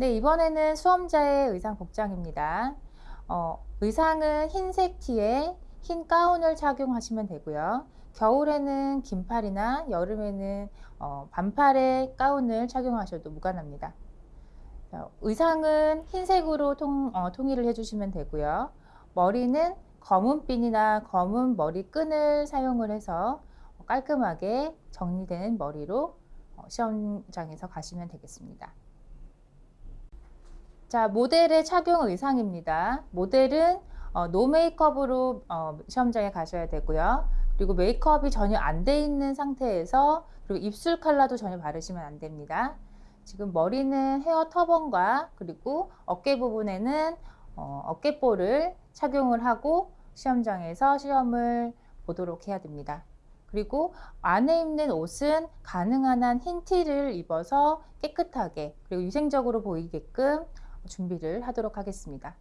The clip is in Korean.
네, 이번에는 수험자의 의상 복장입니다. 어, 의상은 흰색 티에 흰 가운을 착용하시면 되고요. 겨울에는 긴팔이나 여름에는 어, 반팔의 가운을 착용하셔도 무관합니다. 어, 의상은 흰색으로 통, 어, 통일을 해주시면 되고요. 머리는 검은 핀이나 검은 머리끈을 사용을 해서 깔끔하게 정리된 머리로 어, 시험장에서 가시면 되겠습니다. 자, 모델의 착용 의상입니다. 모델은 어, 노 메이크업으로 어, 시험장에 가셔야 되고요. 그리고 메이크업이 전혀 안 돼 있는 상태에서 그리고 입술 컬러도 전혀 바르시면 안 됩니다. 지금 머리는 헤어 터번과 그리고 어깨 부분에는 어, 어깨볼을 착용을 하고 시험장에서 시험을 보도록 해야 됩니다. 그리고 안에 입는 옷은 가능한 한 흰 티를 입어서 깨끗하게 그리고 위생적으로 보이게끔 준비를 하도록 하겠습니다.